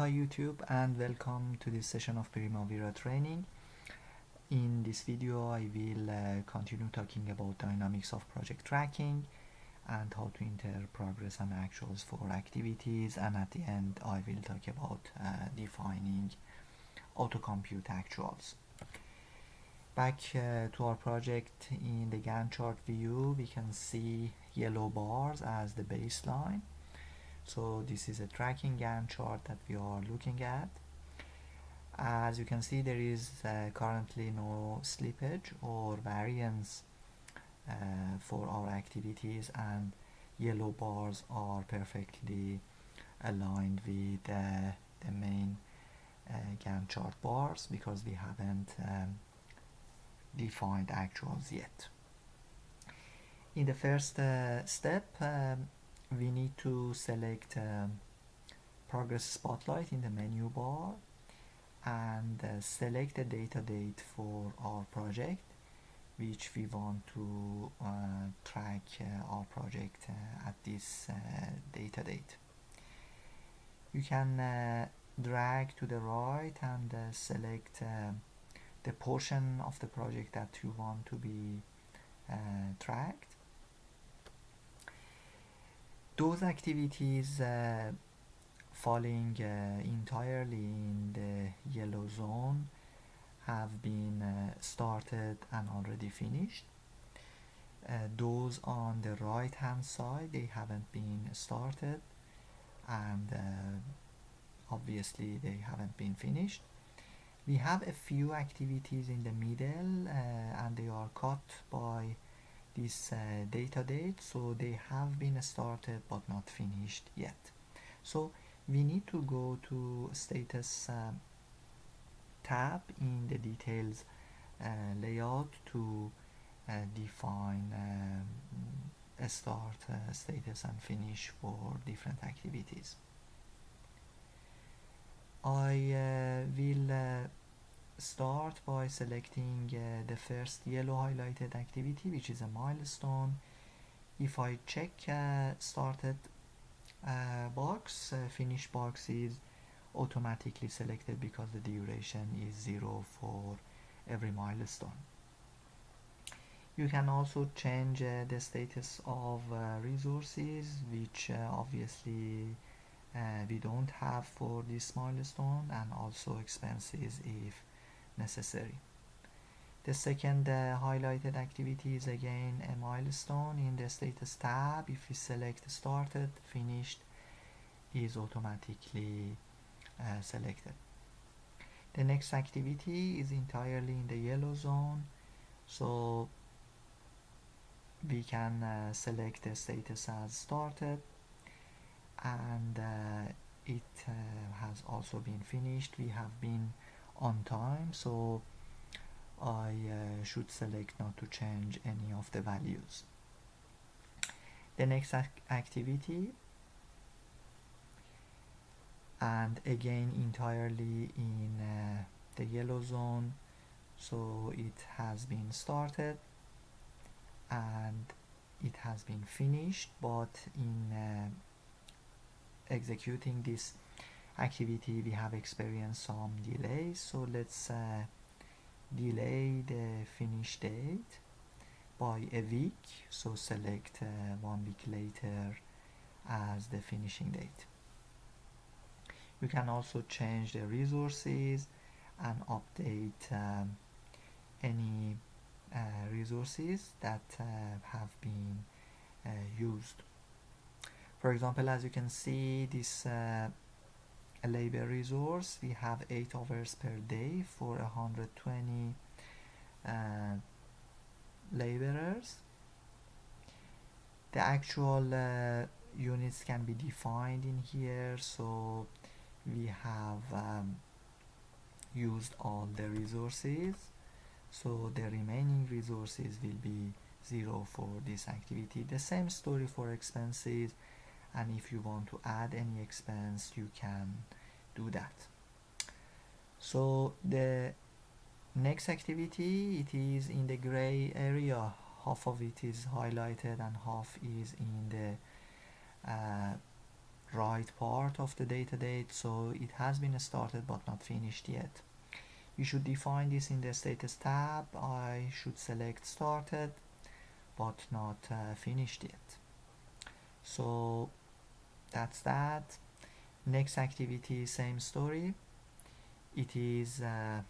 Hi YouTube and welcome to this session of Primavera training. In this video I will uh, continue talking about dynamics of project tracking and how to enter progress and actuals for activities and at the end I will talk about uh, defining autocompute actuals. Back uh, to our project in the Gantt chart view we can see yellow bars as the baseline so this is a tracking Gantt chart that we are looking at as you can see there is uh, currently no slippage or variance uh, for our activities and yellow bars are perfectly aligned with uh, the main uh, Gantt chart bars because we haven't um, defined actuals yet. In the first uh, step um, we need to select um, progress spotlight in the menu bar and uh, select a data date for our project which we want to uh, track uh, our project uh, at this uh, data date. You can uh, drag to the right and select the portion of the project that you want to be tracked those activities uh, falling uh, entirely in the yellow zone have been uh, started and already finished. Uh, those on the right hand side they haven't been started and uh, obviously they haven't been finished. We have a few activities in the middle uh, and they are cut by this uh, data date so they have been started but not finished yet. So we need to go to status uh, tab in the details uh, layout to uh, define um, a start uh, status and finish for different activities. I will start by selecting uh, the first yellow highlighted activity which is a milestone. If I check uh, started uh, box uh, finish box is automatically selected because the duration is zero for every milestone. You can also change uh, the status of uh, resources which obviously we don't have for this milestone and also expenses if necessary. The second uh, highlighted activity is again a milestone in the status tab. If we select started, finished is automatically uh, selected. The next activity is entirely in the yellow zone. So we can uh, select the status as started and uh, it uh, has also been finished. We have been on time so I uh, should select not to change any of the values. The next ac activity and again entirely in uh, the yellow zone so it has been started and it has been finished but in uh, executing this activity we have experienced some delays so let's uh, delay the finish date by a week. So select uh, one week later as the finishing date. You can also change the resources and update um, any uh, resources that uh, have been uh, used. For example as you can see this uh, a labor resource. We have 8 hours per day for 120 uh, laborers. The actual uh, units can be defined in here. So we have um, used all the resources. So the remaining resources will be zero for this activity. The same story for expenses and if you want to add any expense you can do that. So the next activity it is in the gray area. Half of it is highlighted and half is in the uh, right part of the data date. So it has been started but not finished yet. You should define this in the status tab. I should select started but not uh, finished yet. So that's that. Next activity same story. It is uh,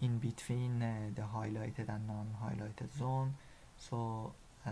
in between uh, the highlighted and non-highlighted zone. So uh,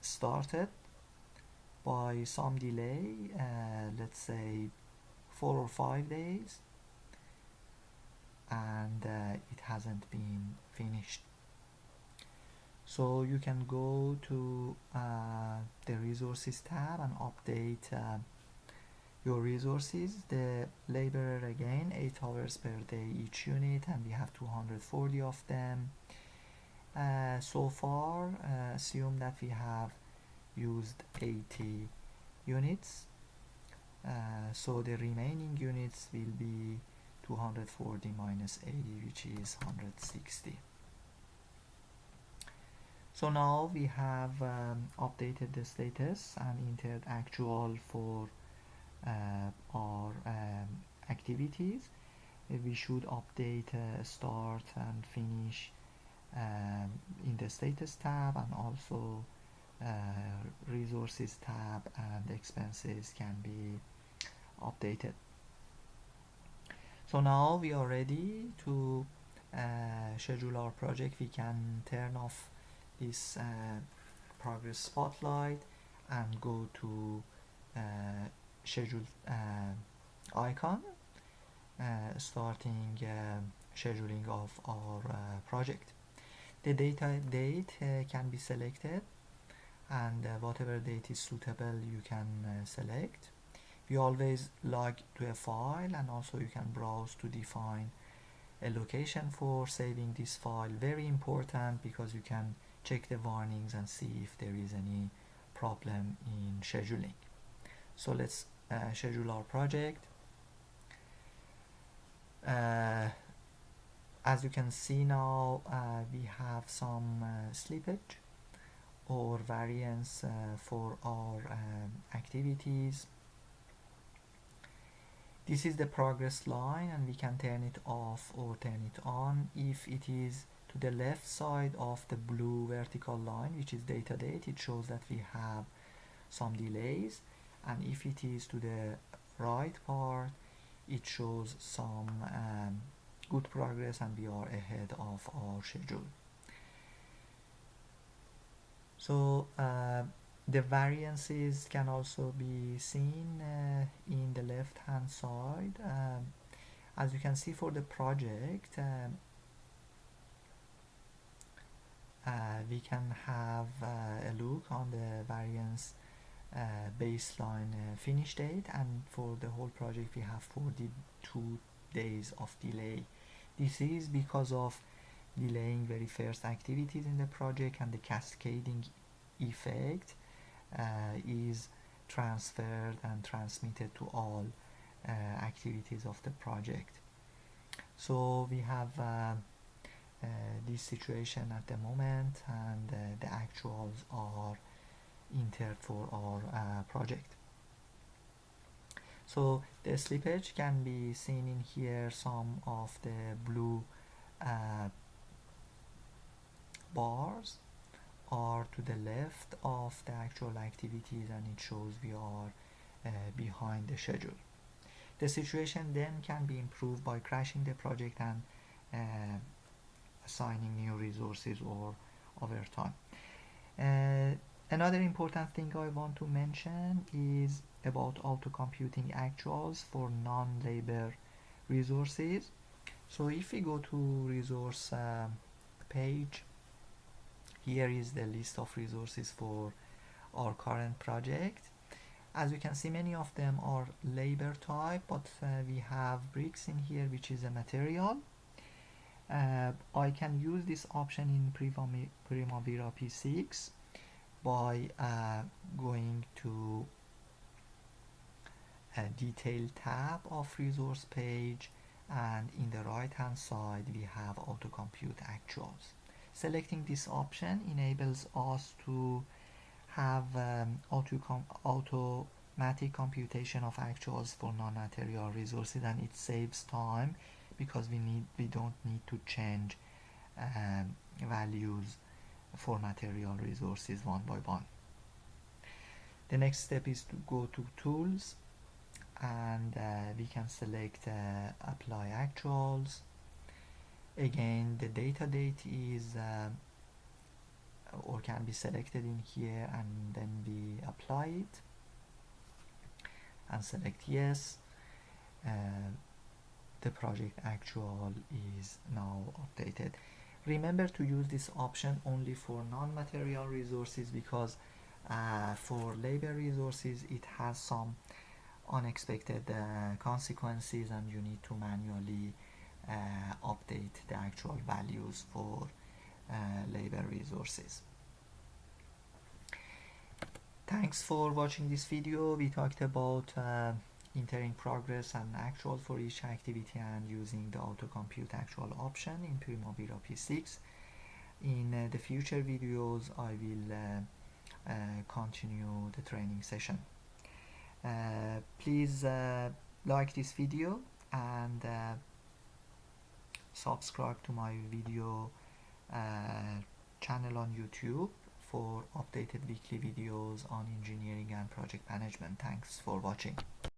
started by some delay uh, let's say four or five days. And uh, it hasn't been finished so you can go to uh, the resources tab and update uh, your resources. The labor again 8 hours per day each unit and we have 240 of them. Uh, so far uh, assume that we have used 80 units. Uh, so the remaining units will be 240 minus 80 which is 160 so now we have um, updated the status and entered actual for uh, our um, activities. Uh, we should update uh, start and finish um, in the status tab and also uh, resources tab and expenses can be updated. So now we are ready to uh, schedule our project. We can turn off this uh, progress spotlight and go to uh, schedule uh, icon uh, starting scheduling of our project. The data date can be selected and uh, whatever date is suitable you can uh, select. We always log to a file and also you can browse to define a location for saving this file. Very important because you can check the warnings and see if there is any problem in scheduling. So let's uh, schedule our project. Uh, as you can see now uh, we have some uh, slippage or variance uh, for our um, activities. This is the progress line and we can turn it off or turn it on. If it is the left side of the blue vertical line which is data date it shows that we have some delays. And if it is to the right part it shows some um, good progress and we are ahead of our schedule. So uh, the variances can also be seen uh, in the left hand side. Um, as you can see for the project um, uh, we can have uh, a look on the variance uh, baseline uh, finish date and for the whole project we have 42 days of delay. This is because of delaying very first activities in the project and the cascading effect uh, is transferred and transmitted to all uh, activities of the project. So we have uh, uh this situation at the moment and uh, the actuals are entered for our uh, project so the slippage can be seen in here some of the blue bars are to the left of the actual activities and it shows we are uh, behind the schedule. The situation then can be improved by crashing the project and uh, assigning new resources or over time. Uh, another important thing I want to mention is about auto computing actuals for non-labor resources. So if we go to resource uh, page here is the list of resources for our current project as you can see many of them are labor type but uh, we have bricks in here which is a material uh, I can use this option in Primavera P6 by uh, going to a detail tab of resource page and in the right hand side we have auto compute actuals. Selecting this option enables us to have um, auto automatic computation of actuals for non-material resources and it saves time because we need we don't need to change um, values for material resources one by one. The next step is to go to tools and uh, we can select uh, apply actuals. Again the data date is uh, or can be selected in here and then we apply it and select yes. Uh, the project actual is now updated. Remember to use this option only for non-material resources because uh, for labor resources it has some unexpected uh, consequences and you need to manually uh, update the actual values for uh, labor resources. Thanks for watching this video. We talked about uh, entering progress and actual for each activity and using the auto compute actual option in Primavera P6 in uh, the future videos I will uh, uh, continue the training session uh, please like this video and subscribe to my video channel on YouTube for updated weekly videos on engineering and project management. Thanks for watching.